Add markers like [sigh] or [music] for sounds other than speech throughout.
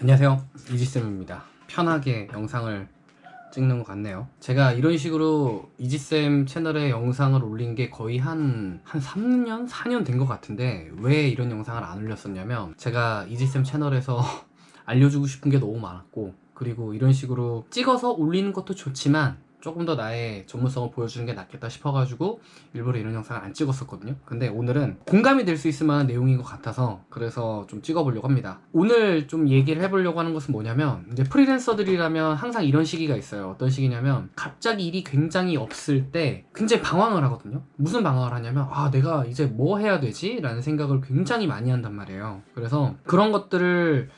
안녕하세요. 이지쌤입니다. 편하게 영상을 찍는 것 같네요. 제가 이런 식으로 이지쌤 채널에 영상을 올린 게 거의 한, 한 3년? 4년 된 것 같은데 왜 이런 영상을 안 올렸었냐면 제가 이지쌤 채널에서 [laughs] 알려주고 싶은 게 너무 많았고 그리고 이런 식으로 찍어서 올리는 것도 좋지만 조금 더 나의 전문성을 보여주는 게 낫겠다 싶어가지고 일부러 이런 영상을 안 찍었었거든요. 근데 오늘은 공감이 될 수 있을 만한 내용인 것 같아서 그래서 좀 찍어보려고 합니다. 오늘 좀 얘기를 해보려고 하는 것은 뭐냐면 이제 프리랜서들이라면 항상 이런 시기가 있어요. 어떤 시기냐면 갑자기 일이 굉장히 없을 때 굉장히 방황을 하거든요. 무슨 방황을 하냐면 아 내가 이제 뭐 해야 되지? 라는 생각을 굉장히 많이 한단 말이에요. 그래서 그런 것들을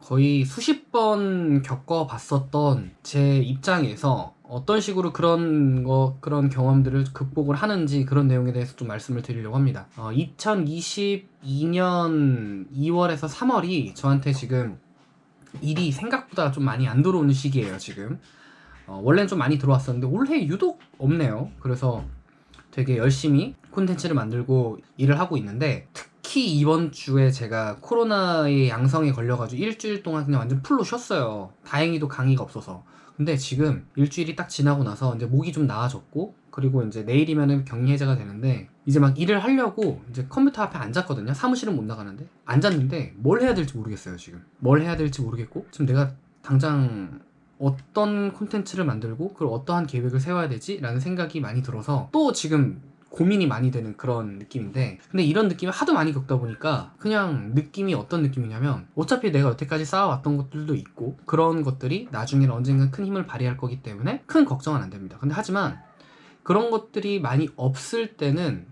거의 수십 번 겪어봤었던 제 입장에서 어떤 식으로 그런 거 그런 경험들을 극복을 하는지 그런 내용에 대해서 좀 말씀을 드리려고 합니다. 어, 2022년 2월에서 3월이 저한테 지금 일이 생각보다 좀 많이 안 들어오는 시기예요 지금. 어, 원래는 좀 많이 들어왔었는데 올해 유독 없네요. 그래서 되게 열심히 콘텐츠를 만들고 일을 하고 있는데 특히 이번 주에 제가 코로나의 양성에 걸려가지고 일주일 동안 그냥 완전 풀로 쉬었어요. 다행히도 강의가 없어서. 근데 지금 일주일이 딱 지나고 나서 이제 목이 좀 나아졌고 그리고 이제 내일이면은 격리 해제가 되는데 이제 막 일을 하려고 이제 컴퓨터 앞에 앉았거든요 사무실은 못 나가는데 앉았는데 뭘 해야 될지 모르겠어요 지금 뭘 해야 될지 모르겠고 지금 내가 당장 어떤 콘텐츠를 만들고 그걸 어떠한 계획을 세워야 되지? 라는 생각이 많이 들어서 또 지금 고민이 많이 되는 그런 느낌인데 근데 이런 느낌을 하도 많이 겪다 보니까 그냥 느낌이 어떤 느낌이냐면 어차피 내가 여태까지 쌓아왔던 것들도 있고 그런 것들이 나중에는 언젠가 큰 힘을 발휘할 거기 때문에 큰 걱정은 안 됩니다. 근데 하지만 그런 것들이 많이 없을 때는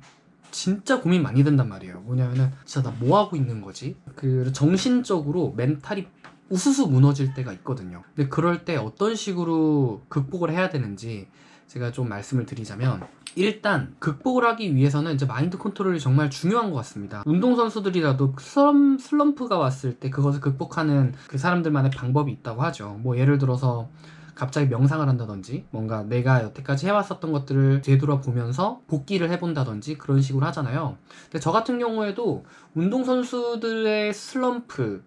진짜 고민 많이 된단 말이에요. 뭐냐면은 진짜 나 뭐 하고 있는 거지? 그 정신적으로 멘탈이 우수수 무너질 때가 있거든요. 근데 그럴 때 어떤 식으로 극복을 해야 되는지 제가 좀 말씀을 드리자면 일단 극복을 하기 위해서는 이제 마인드 컨트롤이 정말 중요한 것 같습니다. 운동선수들이라도 슬럼, 슬럼프가 왔을 때 그것을 극복하는 그 사람들만의 방법이 있다고 하죠. 뭐 예를 들어서 갑자기 명상을 한다든지 뭔가 내가 여태까지 해왔었던 것들을 되돌아보면서 복귀를 해본다든지 그런 식으로 하잖아요. 근데 저 같은 경우에도 운동선수들의 슬럼프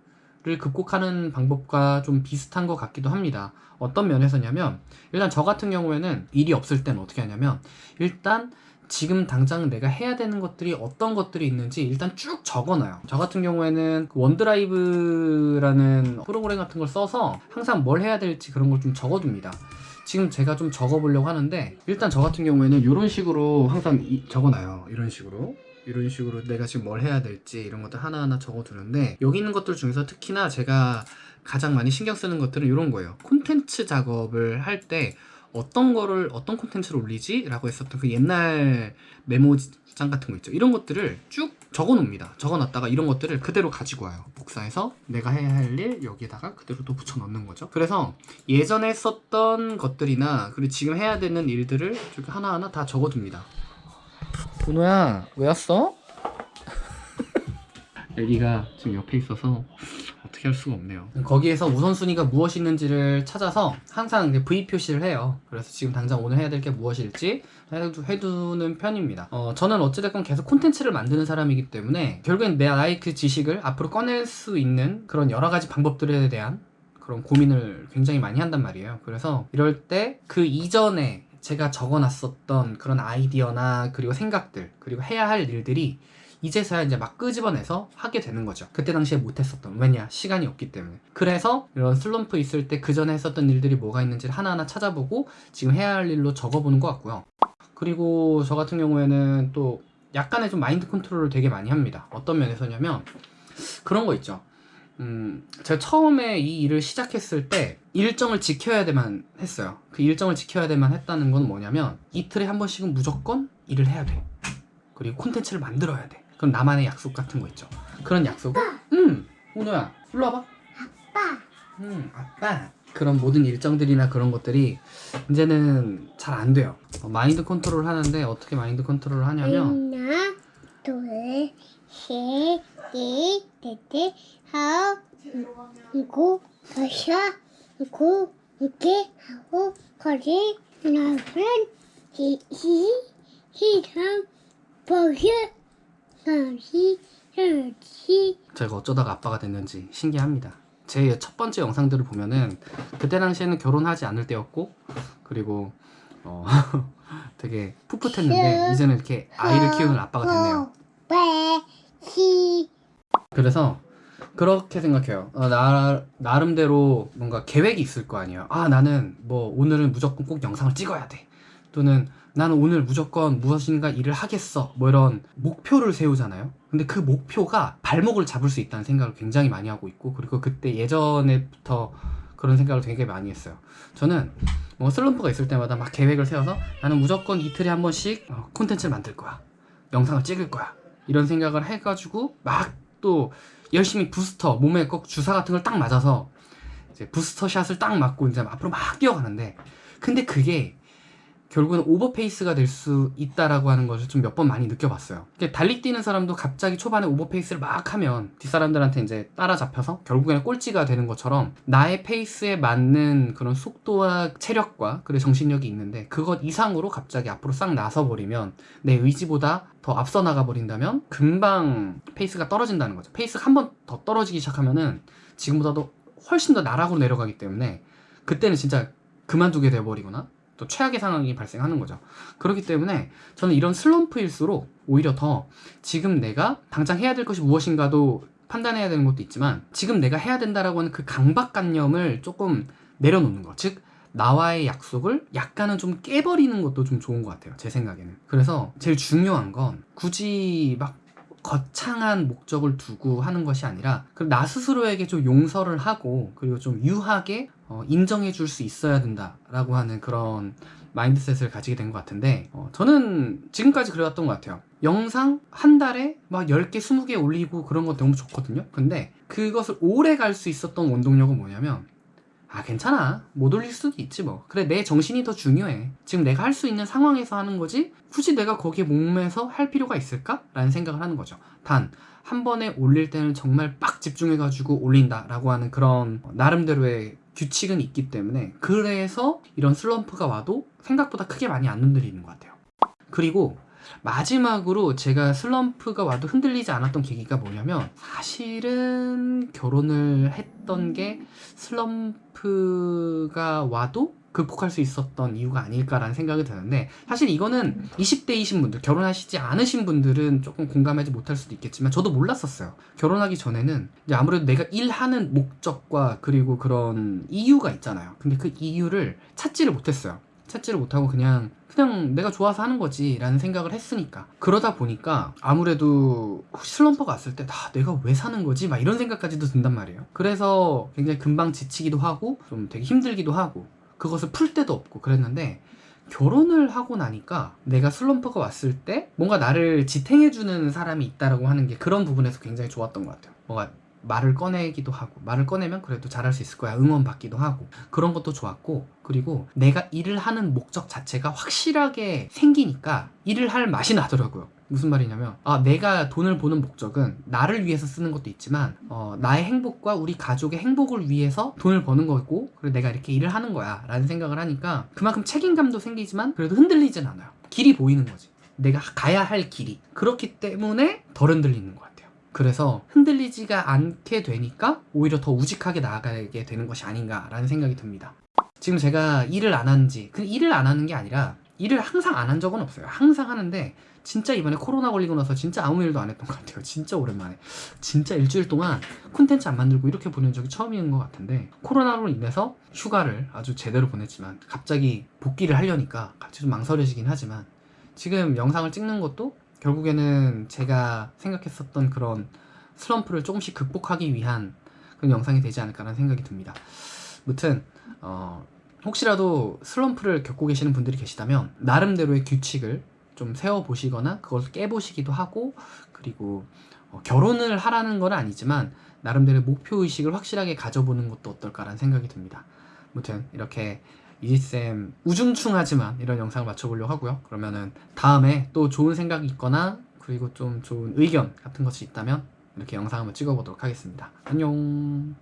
를 극복하는 방법과 좀 비슷한 것 같기도 합니다. 어떤 면에서냐면 일단 저 같은 경우에는 일이 없을 땐 어떻게 하냐면 일단 지금 당장 내가 해야 되는 것들이 어떤 것들이 있는지 일단 쭉 적어놔요. 저 같은 경우에는 그 원드라이브라는 프로그램 같은 걸 써서 항상 뭘 해야 될지 그런 걸 좀 적어둡니다. 지금 제가 좀 적어보려고 하는데 일단 저 같은 경우에는 이런 식으로 항상 적어놔요. 이런 식으로 이런 식으로 내가 지금 뭘 해야 될지 이런 것들 하나하나 적어두는데 여기 있는 것들 중에서 특히나 제가 가장 많이 신경 쓰는 것들은 이런 거예요. 콘텐츠 작업을 할 때 어떤 거를 어떤 콘텐츠를 올리지? 라고 했었던 그 옛날 메모장 같은 거 있죠. 이런 것들을 쭉 적어 놓습니다. 적어 놨다가 이런 것들을 그대로 가지고 와요. 복사해서 내가 해야 할 일 여기에다가 그대로 또 붙여 넣는 거죠. 그래서 예전에 썼던 것들이나 그리고 지금 해야 되는 일들을 하나하나 다 적어 둡니다 보노야 왜 왔어? [laughs] 애기가 지금 옆에 있어서 어떻게 할 수가 없네요. 거기에서 우선순위가 무엇이 있는지를 찾아서 항상 V 표시를 해요. 그래서 지금 당장 오늘 해야 될 게 무엇일지 해두는 편입니다. 어, 저는 어찌됐건 계속 콘텐츠를 만드는 사람이기 때문에 결국엔 내 나의 그 지식을 앞으로 꺼낼 수 있는 그런 여러 가지 방법들에 대한 그런 고민을 굉장히 많이 한단 말이에요. 그래서 이럴 때 그 이전에 제가 적어놨었던 그런 아이디어나 그리고 생각들 그리고 해야 할 일들이 이제서야 이제 막 끄집어내서 하게 되는 거죠. 그때 당시에 못했었던 왜냐 시간이 없기 때문에. 그래서 이런 슬럼프 있을 때 그 전에 했었던 일들이 뭐가 있는지를 하나하나 찾아보고 지금 해야 할 일로 적어보는 것 같고요. 그리고 저 같은 경우에는 또 약간의 좀 마인드 컨트롤을 되게 많이 합니다. 어떤 면에서냐면 그런 거 있죠 음, 제가 처음에 이 일을 시작했을 때 일정을 지켜야 되만 했어요. 그 일정을 지켜야 되만 했다는 건 뭐냐면 이틀에 한 번씩은 무조건 일을 해야 돼. 그리고 콘텐츠를 만들어야 돼. 그럼 나만의 약속 같은 거 있죠. 그런 약속을 응 호노야 일로 와봐. 아빠. 응 아빠. 그런 모든 일정들이나 그런 것들이 이제는 잘 안 돼요. 어, 마인드 컨트롤 하는데 어떻게 마인드 컨트롤을 하냐면 하나 둘셋 넷 다섯 일곱 여섯 일곱 여덟 아홉 거리 여덟 이시 시삼 버섯 삼시 여시 제가 어쩌다가 아빠가 됐는지 신기합니다 제 첫 번째 영상들을 보면은 그때 당시에는 결혼하지 않을 때였고 그리고 어 [laughs] 되게 풋풋했는데 이제는 이렇게 아이를 키우는 아빠가 됐네요. 그래서 그렇게 생각해요. 어, 나 나름대로 뭔가 계획이 있을 거 아니에요. 아 나는 뭐 오늘은 무조건 꼭 영상을 찍어야 돼. 또는 나는 오늘 무조건 무엇인가 일을 하겠어. 뭐 이런 목표를 세우잖아요. 근데 그 목표가 발목을 잡을 수 있다는 생각을 굉장히 많이 하고 있고 그리고 그때 예전에부터 그런 생각을 되게 많이 했어요. 저는 뭐 슬럼프가 있을 때마다 막 계획을 세워서 나는 무조건 이틀에 한 번씩 어, 콘텐츠를 만들 거야. 영상을 찍을 거야. 이런 생각을 해가지고 막 또 열심히 부스터 몸에 꼭 주사 같은 걸 딱 맞아서 이제 booster shot을 딱 맞고 이제 앞으로 막 뛰어가는데 근데 그게 결국은 오버페이스가 될 수 있다라고 하는 것을 좀 몇 번 많이 느껴봤어요. 달리 뛰는 사람도 갑자기 초반에 오버페이스를 막 하면 뒷사람들한테 이제 따라잡혀서 결국에는 꼴찌가 되는 것처럼 나의 페이스에 맞는 그런 속도와 체력과 그리고 정신력이 있는데 그것 이상으로 갑자기 앞으로 싹 나서버리면 내 의지보다 더 앞서 나가 버린다면 금방 페이스가 떨어진다는 거죠. 페이스가 한 번 더 떨어지기 시작하면은 지금보다도 훨씬 더 나락으로 내려가기 때문에 그때는 진짜 그만두게 돼버리거나 또 최악의 상황이 발생하는 거죠. 그렇기 때문에 저는 이런 슬럼프일수록 오히려 더 지금 내가 당장 해야 될 것이 무엇인가도 판단해야 되는 것도 있지만 지금 내가 해야 된다라고 하는 그 강박관념을 조금 내려놓는 것. 즉 나와의 약속을 약간은 좀 깨버리는 것도 좀 좋은 것 같아요. 제 생각에는. 그래서 제일 중요한 건 굳이 막 거창한 목적을 두고 하는 것이 아니라 그 나 스스로에게 좀 용서를 하고 그리고 좀 유하게 어, 인정해 줄 수 있어야 된다라고 하는 그런 mindset을 가지게 된 것 같은데 어, 저는 지금까지 그래왔던 것 같아요. 영상 한 달에 막 10개 20개 올리고 그런 거 너무 좋거든요. 근데 그것을 오래 갈 수 있었던 원동력은 뭐냐면 아 괜찮아. 못 올릴 수도 있지 뭐. 그래 내 정신이 더 중요해. 지금 내가 할 수 있는 상황에서 하는 거지? 굳이 내가 거기에 목매서 할 필요가 있을까? 라는 생각을 하는 거죠. 단 한 번에 올릴 때는 정말 빡 집중해가지고 올린다 라고 하는 그런 나름대로의 규칙은 있기 때문에 그래서 이런 슬럼프가 와도 생각보다 크게 많이 안 흔들리는 것 같아요. 그리고 마지막으로 제가 슬럼프가 와도 흔들리지 않았던 계기가 뭐냐면 사실은 결혼을 했던 게 슬럼프가 와도 극복할 수 있었던 이유가 아닐까라는 생각이 드는데 사실 이거는 20대이신 분들 결혼하시지 않으신 분들은 조금 공감하지 못할 수도 있겠지만 저도 몰랐었어요. 결혼하기 전에는 이제 아무래도 내가 일하는 목적과 그리고 그런 이유가 있잖아요. 근데 그 이유를 찾지를 못했어요. 찾지를 못하고 그냥 그냥 내가 좋아서 하는 거지 라는 생각을 했으니까. 그러다 보니까 아무래도 슬럼프가 왔을 때 아, 내가 왜 사는 거지? 막 이런 생각까지도 든단 말이에요. 그래서 굉장히 금방 지치기도 하고 좀 되게 힘들기도 하고 그것을 풀 데도 없고 그랬는데 결혼을 하고 나니까 내가 슬럼프가 왔을 때 뭔가 나를 지탱해주는 사람이 있다라고 하는 게 그런 부분에서 굉장히 좋았던 것 같아요. 뭔가 말을 꺼내기도 하고 말을 꺼내면 그래도 잘할 수 있을 거야 응원받기도 하고 그런 것도 좋았고 그리고 내가 일을 하는 목적 자체가 확실하게 생기니까 일을 할 맛이 나더라고요. 무슨 말이냐면 아 내가 돈을 버는 목적은 나를 위해서 쓰는 것도 있지만 어, 나의 행복과 우리 가족의 행복을 위해서 돈을 버는 거고 그리고 내가 이렇게 일을 하는 거야 라는 생각을 하니까 그만큼 책임감도 생기지만 그래도 흔들리진 않아요. 길이 보이는 거지. 내가 가야 할 길이. 그렇기 때문에 덜 흔들리는 것 같아요 그래서 흔들리지가 않게 되니까 오히려 더 우직하게 나아가게 되는 것이 아닌가라는 생각이 듭니다. 지금 제가 일을 안 한지 그 일을 안 하는 게 아니라 일을 항상 안 한 적은 없어요. 항상 하는데 진짜 이번에 코로나 걸리고 나서 진짜 아무 일도 안 했던 것 같아요. 진짜 오랜만에. 진짜 일주일 동안 콘텐츠 안 만들고 이렇게 보낸 적이 처음인 것 같은데 코로나로 인해서 휴가를 아주 제대로 보냈지만 갑자기 복귀를 하려니까 갑자기 좀 망설여지긴 하지만 지금 영상을 찍는 것도 결국에는 제가 생각했었던 그런 슬럼프를 조금씩 극복하기 위한 그런 영상이 되지 않을까라는 생각이 듭니다. 무튼 어, 혹시라도 슬럼프를 겪고 계시는 분들이 계시다면 나름대로의 규칙을 좀 세워보시거나 그걸 깨보시기도 하고 그리고 어, 결혼을 하라는 건 아니지만 나름대로 목표의식을 확실하게 가져보는 것도 어떨까라는 생각이 듭니다. 무튼 이렇게 이지쌤 우중충하지만 이런 영상을 맞춰보려고 하고요. 그러면은 다음에 또 좋은 생각이 있거나 그리고 좀 좋은 의견 같은 것이 있다면 이렇게 영상 한번 찍어보도록 하겠습니다. 안녕